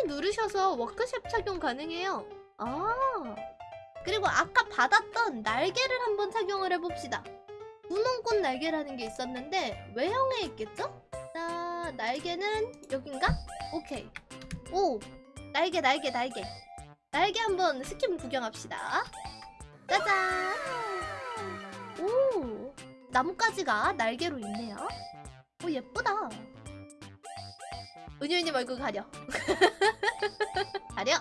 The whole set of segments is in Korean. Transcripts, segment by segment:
P 누르셔서 워크샵 착용 가능해요. 아. 그리고 아까 받았던 날개를 한번 착용을 해봅시다. 분홍꽃 날개라는 게 있었는데 외형에 있겠죠? 자, 날개는 여긴가? 오케이. 오! 날개, 날개, 날개. 날개 한번 스킨 구경합시다. 짜잔! 오! 나뭇가지가 날개로 있네요. 오, 예쁘다. 은유님 얼굴 가려. 가려.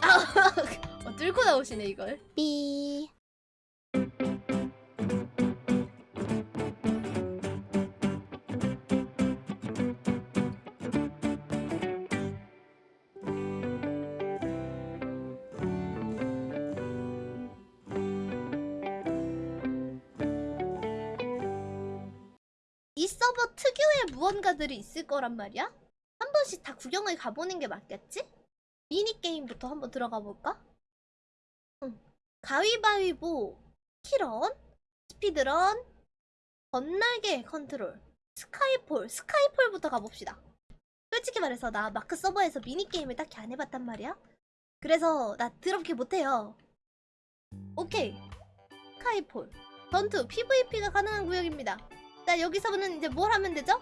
아, 어, 뚫고 나오시네 이걸. 삐. 서버 특유의 무언가들이 있을 거란 말이야? 한 번씩 다 구경을 가보는 게 맞겠지? 미니게임부터 한번 들어가 볼까? 응. 가위바위보, 키런, speedrun, 겉날개 컨트롤, skyfall, skyfall부터 가봅시다. 솔직히 말해서 나 마크 서버에서 미니게임을 딱히 안 해봤단 말이야? 그래서 나 더럽게 못해요. 오케이. 스카이폴. 전투, PVP가 가능한 구역입니다. 자, 여기서는 이제 뭘 하면 되죠?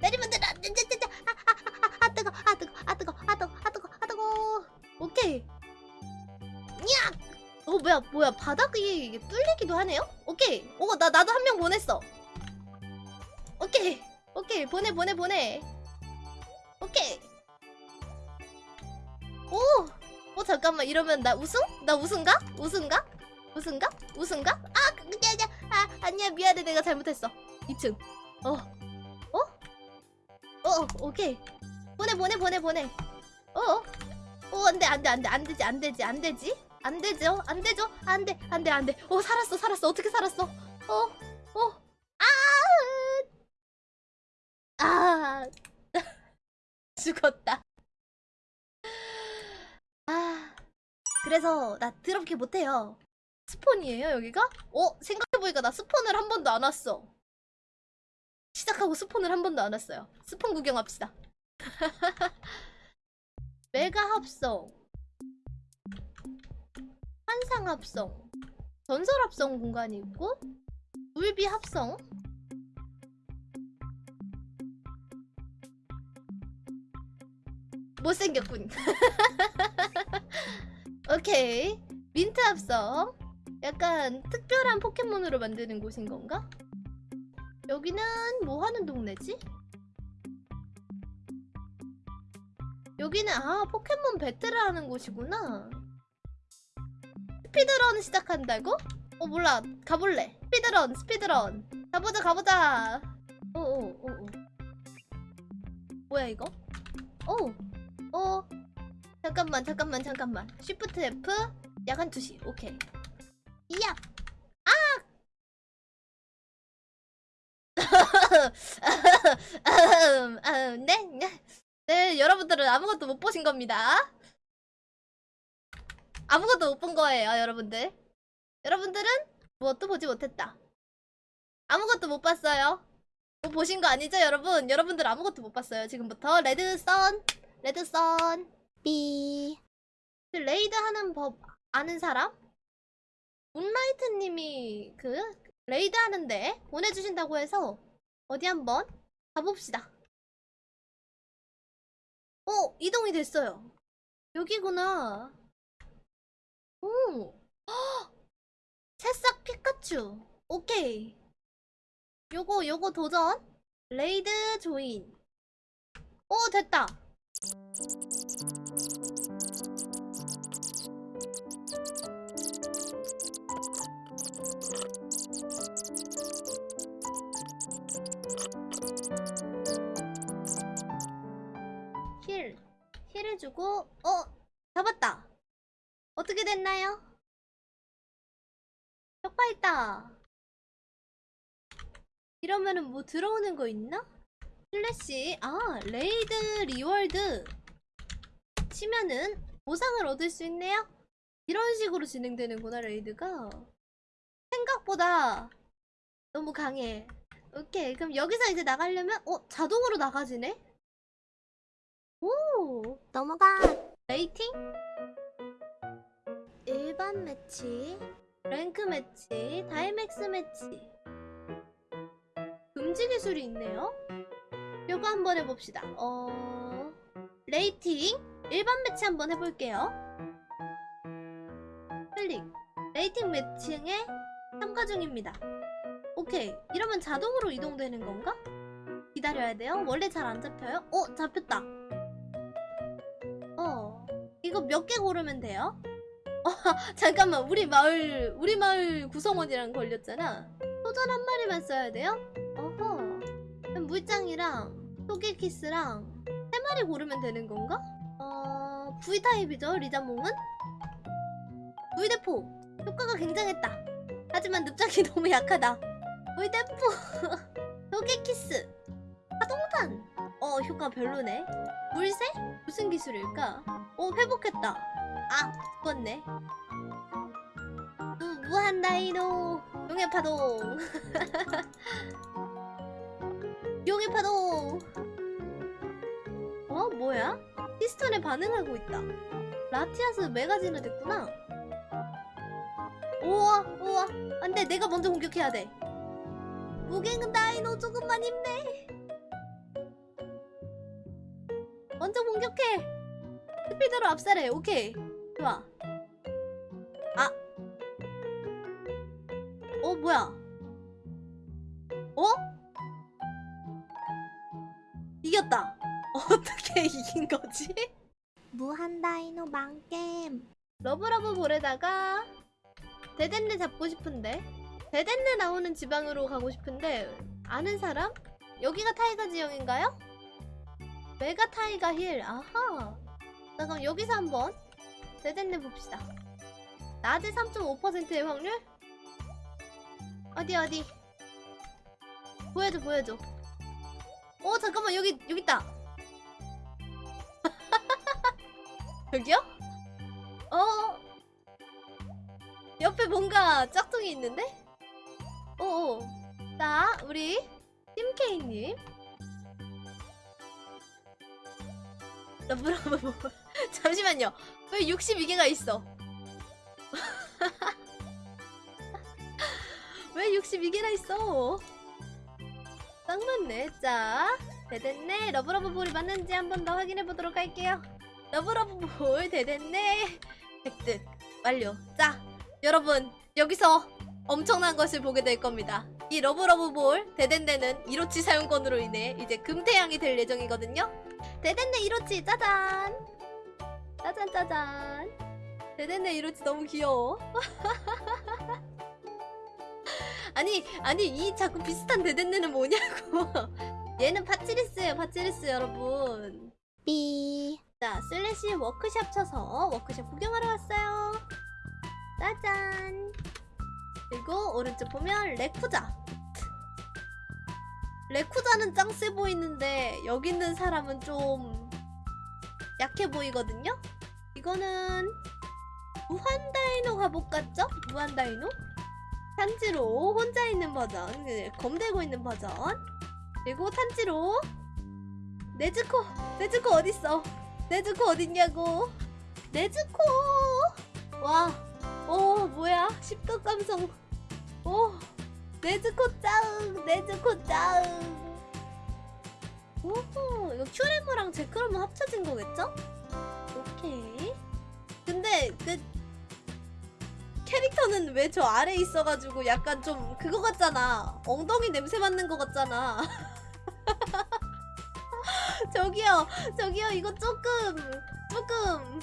때리면 되라! 아, 아, 아, 아, 뜨거, 아, 뜨거, 아, 뜨거, 아, 뜨거, 아, 뜨거, 아, 뜨거. 오케이. 야! 어, 뭐야, 뭐야, 바닥이 뚫리기도 하네요? 오케이. 오, 나, 나도 한 명 보냈어. 오케이. 오케이. 보내, 보내, 보내. 오케이. 오! 어, 잠깐만. 이러면 나 우승? 나 우승가? 우승가? 우승가? 우승가? 아, 그냥, 아, 아니야. 미안해. 내가 잘못했어. 2층. 어. 어? 어, 오케이. 보내, 보내, 보내, 보내. 어? 어, 안 돼, 안 돼, 안 돼, 안 되지, 안 되지, 안 되지. 안 되죠? 안 되죠? 안 돼, 안 돼, 안 돼. 어, 살았어, 살았어. 어떻게 살았어? 어, 어. 아! 아! 죽었다. 아. 그래서 나 더럽게 못해요. 스폰이에요, 여기가? 어, 생각해보니까 나 스폰을 한 번도 안 왔어. 시작하고 스폰을 한 번도 안 왔어요. 스폰 구경합시다. 메가 합성, 환상 합성, 전설 합성 공간이 있고, 울비 합성, 못생겼군. 오케이. 민트 합성. 약간 특별한 포켓몬으로 만드는 곳인 건가? 여기는 뭐 하는 동네지? 여기는 아 포켓몬 배틀을 하는 곳이구나. 스피드런 시작한다고? 어 몰라. 가볼래. 스피드런 스피드런. 가보자 가보자. 어어어어. 뭐야 이거? 어어. 잠깐만 잠깐만 잠깐만. 쉬프트 F? 약간 투시. 오케이. 이야 네. 네, 여러분들은 아무것도 못 보신 겁니다. 아무것도 못 본 거예요, 여러분들. 여러분들은 무엇도 보지 못했다. 아무것도 못 봤어요. 뭐 보신 거 아니죠, 여러분? 여러분들 아무것도 못 봤어요. 지금부터 red sun, red sun, 삐. 그 raid 하는 법 아는 사람? 문라이트님이 그 raid 하는데 보내주신다고 해서 어디 한번 가봅시다. 어, 이동이 됐어요. 여기구나. 오. 헉! 새싹 피카츄. 오케이. 요거, 요거 도전. 레이드 조인. 오, 됐다. 이러면은 뭐 들어오는 거 있나? 슬래시, 아, raid reward. 치면은 보상을 얻을 수 있네요? 이런 식으로 진행되는구나, raid가. 생각보다 너무 강해. 오케이. 그럼 여기서 이제 나가려면, 어, 자동으로 나가지네? 오 넘어가. rating? 일반 매치, 랭크 매치, 다이맥스 매치. 금지 기술이 있네요. 요거 한번 해봅시다. 어, rating 일반 매치 한번 해볼게요. 클릭. rating 매칭에 참가 중입니다. 오케이. 이러면 자동으로 이동되는 건가? 기다려야 돼요. 원래 잘 안 잡혀요? 어, 잡혔다. 어, 이거 몇 개 고르면 돼요? 어, 잠깐만, 우리 마을, 우리 마을 구성원이랑 걸렸잖아. 소전 한 마리만 써야 돼요? 어허. 그럼 물장이랑 토끼키스랑 세 마리 고르면 되는 건가? 어, V타입이죠, 리자몽은? V대포. 효과가 굉장했다. 하지만 늪장이 너무 약하다. V대포. 토끼키스. 파동탄. 어, 효과 별로네. 물새? 무슨 기술일까? 오 회복했다 아 죽었네. 무, 무한 다이노 용의 파동. 용의 파동. 어 뭐야? 피스톤에 반응하고 있다. 라티아스 메가진화 됐구나. 우와 우와. 안돼 내가 먼저 공격해야 돼. 무갱 다이노 조금만 힘내. 먼저 공격해. 스피드로 압살해. 오케이. 좋아. 아. 어, 뭐야? 어? 이겼다. 어떻게 이긴 거지? 무한 다이노 망겜. 러브러브 볼에다가 데덴네 잡고 싶은데 데덴네 나오는 지방으로 가고 싶은데 아는 사람? 여기가 타이가 지형인가요? mega taiga hill 아하 자 그럼 여기서 한번 데덴네 봅시다. 낮에 3.5%의 확률? 어디 어디? 보여줘 보여줘. 어 잠깐만 여기 여기 있다. 여기요? 어? 옆에 뭔가 짝퉁이 있는데? 어어. 자 우리 팀케이님 러브러브 잠시만요. 왜 62개가 있어? 왜 62개나 있어? 딱 맞네. 자 데덴네. 러브러브 볼이 맞는지 한 번 더 확인해 보도록 할게요. 러브러브 볼 데덴네. 획득 완료. 자 여러분 여기서 엄청난 것을 보게 될 겁니다. 이 러브러브 볼 대댄데는 이로치 사용권으로 인해 이제 금태양이 될 예정이거든요 데덴네 이로치 짜잔. 짜잔 짜잔. 데덴네 이로치 너무 귀여워. 아니 아니 이 자꾸 비슷한 데덴네는 뭐냐고. 얘는 파치리스예요 파치리스 여러분. 삐. 자 슬래시 워크샵 쳐서 워크샵 구경하러 왔어요. 짜잔. 그리고 오른쪽 보면 레쿠자 레쿠자는 짱 세 보이는데 여기 있는 사람은 좀 약해 보이거든요? 이거는 무한다이노 갑옷 같죠? 무한다이노? 탄지로 혼자 있는 버전 그, 검 들고 있는 버전. 그리고 탄지로 네즈코 네즈코 어딨어? 네즈코 어딨냐고? 네즈코! 와오 뭐야? 십덕 감성. 오 네즈코 짱 네즈코 짱. 오호 이거 큐레무랑 제크로무 합쳐진 거겠죠? 오케이. 근데 그 캐릭터는 왜 저 아래에 있어가지고 약간 좀 그거 같잖아. 엉덩이 냄새 맡는 거 같잖아. 저기요 저기요 이거 조금 조금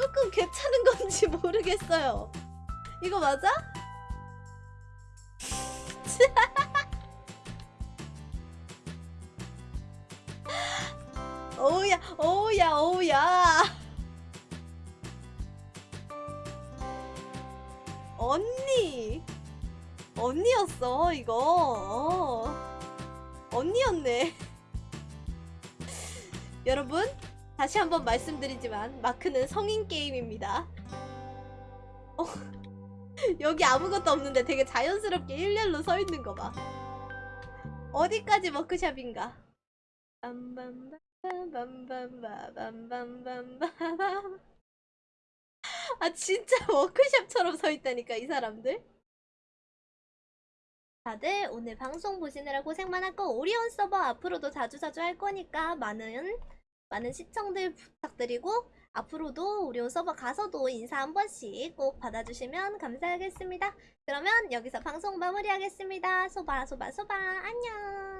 조금 괜찮은 건지 모르겠어요. 이거 맞아? 어우야 어우야 어우야. 언니. 언니였어 이거. 어. 언니였네. 여러분 다시 한번 말씀드리지만 마크는 성인 게임입니다. 어, 여기 아무것도 없는데 되게 자연스럽게 일렬로 서 있는 거 봐 어디까지 워크샵인가. 아 진짜 워크숍처럼 서 있다니까 이 사람들. 다들 오늘 방송 보시느라 고생 많았고 오리온 서버 앞으로도 자주자주 할 거니까 많은 많은 시청들 부탁드리고 앞으로도 오리온 서버 가서도 인사 한 번씩 꼭 받아주시면 감사하겠습니다. 그러면 여기서 방송 마무리하겠습니다. 소바 소바 소바 안녕.